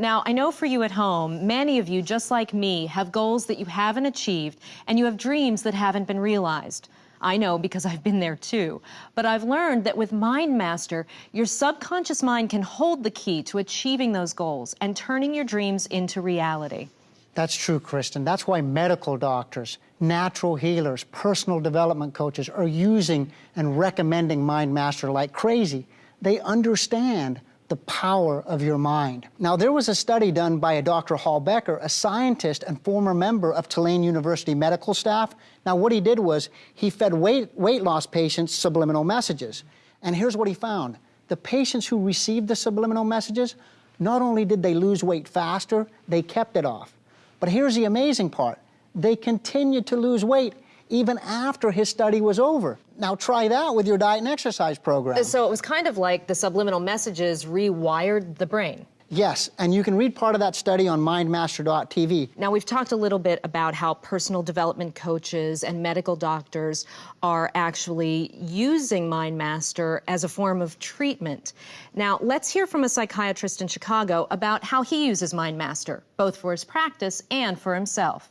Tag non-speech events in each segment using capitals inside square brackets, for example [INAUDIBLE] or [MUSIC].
Now, I know for you at home, many of you, just like me, have goals that you haven't achieved and you have dreams that haven't been realized. I know because I've been there too. But I've learned that with Mind Master, your subconscious mind can hold the key to achieving those goals and turning your dreams into reality. That's true, Kristen. That's why medical doctors, natural healers, personal development coaches are using and recommending Mind Master like crazy. They understand the power of your mind. Now, there was a study done by a Dr. Hal Becker, a scientist and former member of Tulane University medical staff. Now, what he did was he fed weight, weight loss patients subliminal messages. And here's what he found. The patients who received the subliminal messages, not only did they lose weight faster, they kept it off. But here's the amazing part. They continued to lose weight even after his study was over. Now try that with your diet and exercise program. So it was kind of like the subliminal messages rewired the brain. Yes, and you can read part of that study on mindmaster.tv. Now, we've talked a little bit about how personal development coaches and medical doctors are actually using MindMaster as a form of treatment. Now, let's hear from a psychiatrist in Chicago about how he uses MindMaster, both for his practice and for himself.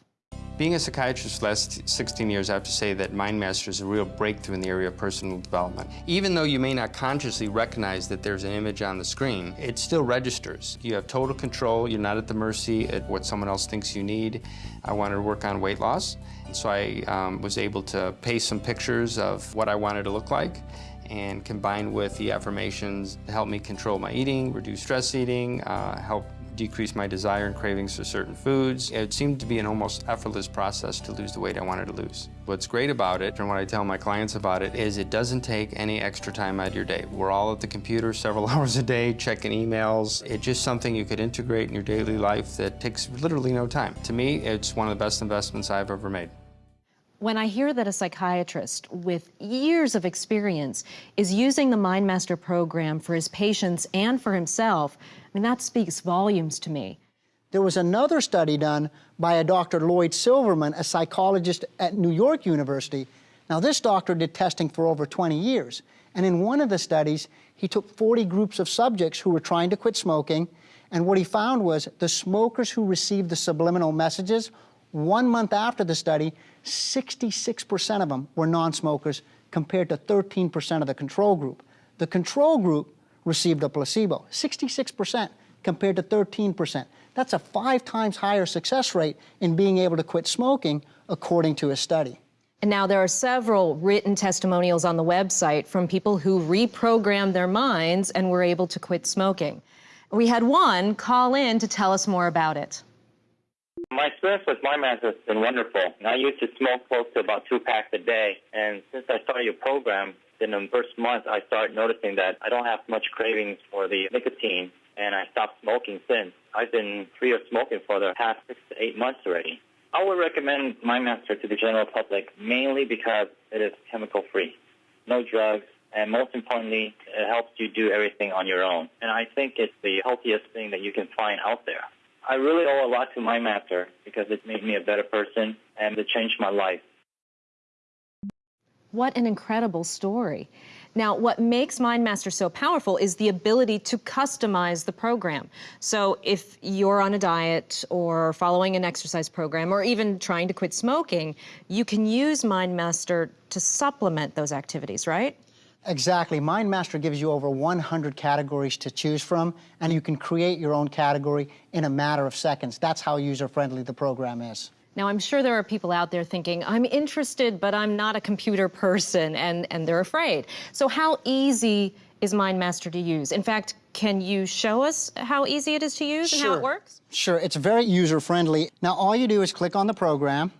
Being a psychiatrist for the last 16 years, I have to say that Mind MindMaster is a real breakthrough in the area of personal development. Even though you may not consciously recognize that there's an image on the screen, it still registers. You have total control. You're not at the mercy of what someone else thinks you need. I wanted to work on weight loss, so I um, was able to paste some pictures of what I wanted to look like and combined with the affirmations help me control my eating, reduce stress eating, uh, help decrease my desire and cravings for certain foods. It seemed to be an almost effortless process to lose the weight I wanted to lose. What's great about it, and what I tell my clients about it, is it doesn't take any extra time out of your day. We're all at the computer several [LAUGHS] hours a day, checking emails. It's just something you could integrate in your daily life that takes literally no time. To me, it's one of the best investments I've ever made. When I hear that a psychiatrist with years of experience is using the MindMaster program for his patients and for himself, I mean, that speaks volumes to me. There was another study done by a Dr. Lloyd Silverman, a psychologist at New York University. Now, this doctor did testing for over 20 years, and in one of the studies, he took 40 groups of subjects who were trying to quit smoking, and what he found was the smokers who received the subliminal messages one month after the study, 66% of them were non-smokers compared to 13% of the control group. The control group received a placebo, 66% compared to 13%. That's a five times higher success rate in being able to quit smoking, according to a study. And now there are several written testimonials on the website from people who reprogrammed their minds and were able to quit smoking. We had one call in to tell us more about it. My experience with MindMaster has been wonderful. I used to smoke close to about two packs a day, and since I started your program, in the first month, I started noticing that I don't have much cravings for the nicotine, and I stopped smoking since. I've been free of smoking for the past six to eight months already. I would recommend MindMaster to the general public mainly because it is chemical free, no drugs, and most importantly, it helps you do everything on your own. And I think it's the healthiest thing that you can find out there. I really owe a lot to my MindMaster because it made me a better person and it changed my life. What an incredible story. Now, what makes MindMaster so powerful is the ability to customize the program. So if you're on a diet or following an exercise program or even trying to quit smoking, you can use MindMaster to supplement those activities, right? Exactly. MindMaster gives you over 100 categories to choose from, and you can create your own category in a matter of seconds. That's how user-friendly the program is. Now, I'm sure there are people out there thinking, I'm interested, but I'm not a computer person, and, and they're afraid. So how easy is MindMaster to use? In fact, can you show us how easy it is to use sure. and how it works? Sure, it's very user-friendly. Now, all you do is click on the program,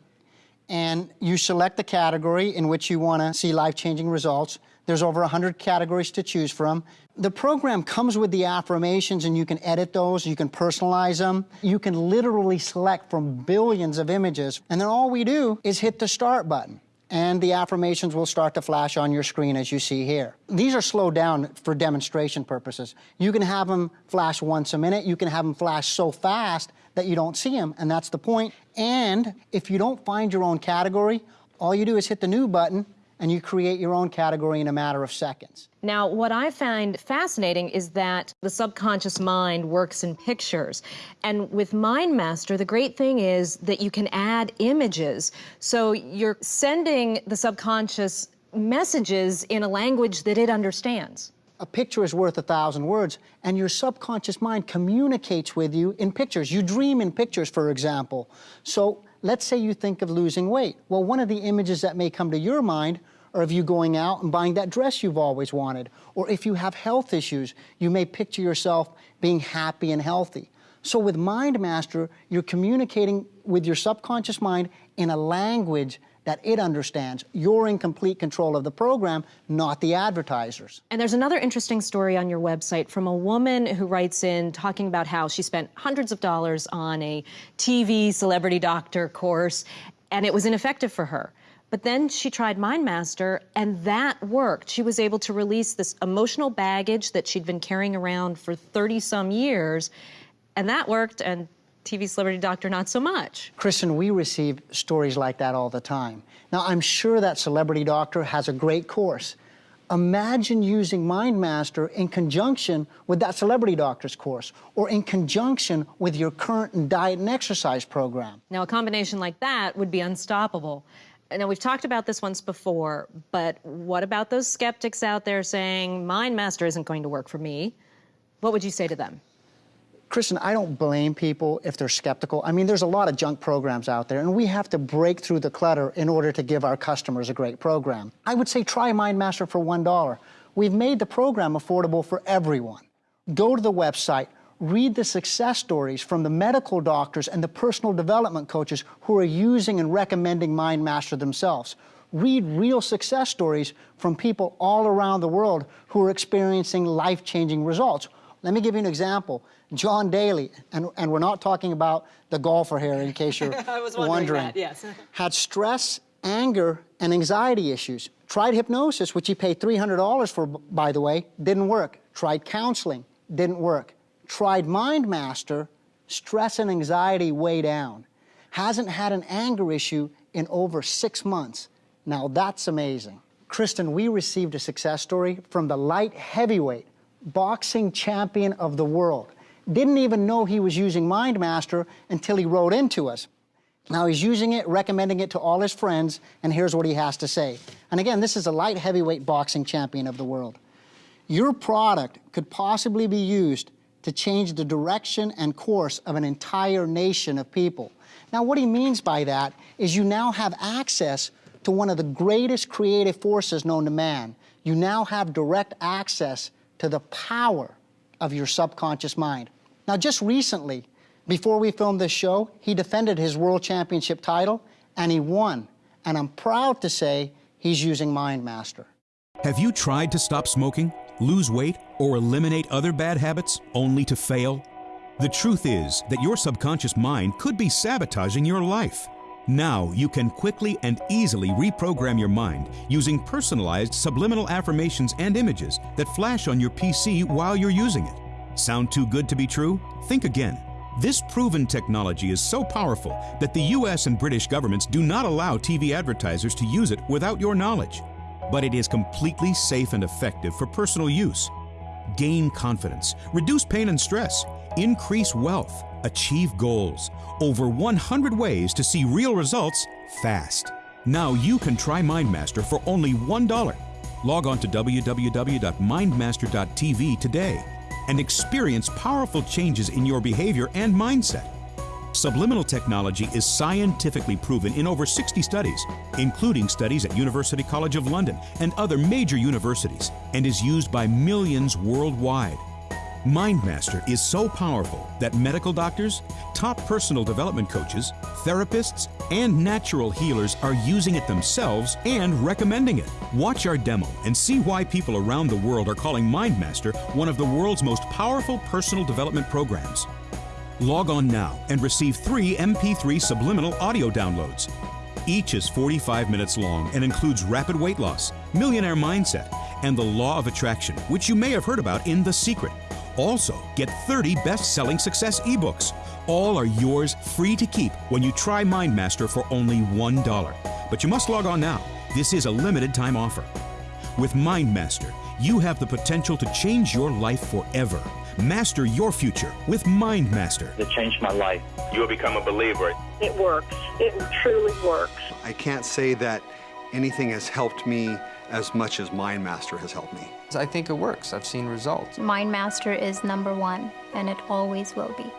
and you select the category in which you want to see life-changing results. There's over 100 categories to choose from. The program comes with the affirmations and you can edit those, you can personalize them. You can literally select from billions of images. And then all we do is hit the start button and the affirmations will start to flash on your screen as you see here. These are slowed down for demonstration purposes. You can have them flash once a minute. You can have them flash so fast that you don't see them, and that's the point. And if you don't find your own category, all you do is hit the new button and you create your own category in a matter of seconds. Now, what I find fascinating is that the subconscious mind works in pictures. And with MindMaster, the great thing is that you can add images. So you're sending the subconscious messages in a language that it understands. A picture is worth a thousand words, and your subconscious mind communicates with you in pictures. You dream in pictures, for example. So let's say you think of losing weight. Well, one of the images that may come to your mind are of you going out and buying that dress you've always wanted. Or if you have health issues, you may picture yourself being happy and healthy. So with Mind Master, you're communicating with your subconscious mind in a language that it understands. You're in complete control of the program, not the advertisers. And there's another interesting story on your website from a woman who writes in talking about how she spent hundreds of dollars on a TV celebrity doctor course and it was ineffective for her. But then she tried MindMaster, and that worked. She was able to release this emotional baggage that she'd been carrying around for 30 some years, and that worked. And TV celebrity doctor, not so much. Kristen, we receive stories like that all the time. Now, I'm sure that celebrity doctor has a great course. Imagine using MindMaster in conjunction with that celebrity doctor's course or in conjunction with your current diet and exercise program. Now, a combination like that would be unstoppable. Now, we've talked about this once before, but what about those skeptics out there saying, MindMaster isn't going to work for me? What would you say to them? Kristen, I don't blame people if they're skeptical. I mean, there's a lot of junk programs out there, and we have to break through the clutter in order to give our customers a great program. I would say try MindMaster for $1. We've made the program affordable for everyone. Go to the website, read the success stories from the medical doctors and the personal development coaches who are using and recommending MindMaster themselves. Read real success stories from people all around the world who are experiencing life-changing results. Let me give you an example. John Daly, and, and we're not talking about the golfer here in case you're [LAUGHS] I was wondering, wondering that, yes. [LAUGHS] had stress, anger, and anxiety issues. Tried hypnosis, which he paid $300 for, by the way, didn't work. Tried counseling, didn't work. Tried MindMaster, stress and anxiety way down. Hasn't had an anger issue in over six months. Now that's amazing. Kristen, we received a success story from the light heavyweight boxing champion of the world. Didn't even know he was using MindMaster until he wrote into us. Now he's using it, recommending it to all his friends, and here's what he has to say. And again, this is a light heavyweight boxing champion of the world. Your product could possibly be used to change the direction and course of an entire nation of people. Now, what he means by that is you now have access to one of the greatest creative forces known to man. You now have direct access to the power of your subconscious mind. Now, just recently, before we filmed this show, he defended his world championship title and he won. And I'm proud to say he's using Mind Master. Have you tried to stop smoking, lose weight, or eliminate other bad habits only to fail? The truth is that your subconscious mind could be sabotaging your life. Now you can quickly and easily reprogram your mind using personalized subliminal affirmations and images that flash on your PC while you're using it. Sound too good to be true? Think again. This proven technology is so powerful that the US and British governments do not allow TV advertisers to use it without your knowledge. But it is completely safe and effective for personal use. Gain confidence, reduce pain and stress, increase wealth, achieve goals. Over 100 ways to see real results fast. Now you can try MindMaster for only $1. Log on to www.mindmaster.tv today and experience powerful changes in your behavior and mindset. Subliminal technology is scientifically proven in over 60 studies, including studies at University College of London and other major universities, and is used by millions worldwide. MindMaster is so powerful that medical doctors, top personal development coaches, therapists, and natural healers are using it themselves and recommending it. Watch our demo and see why people around the world are calling MindMaster one of the world's most powerful personal development programs. Log on now and receive three MP3 subliminal audio downloads. Each is 45 minutes long and includes rapid weight loss, millionaire mindset, and the law of attraction, which you may have heard about in The Secret. Also, get 30 best selling success ebooks. All are yours free to keep when you try MindMaster for only $1. But you must log on now This is a limited time offer. With MindMaster, you have the potential to change your life forever. Master your future with MindMaster. It changed my life. You'll become a believer. It works. It truly works. I can't say that anything has helped me as much as MindMaster has helped me. I think it works. I've seen results. MindMaster is number one, and it always will be.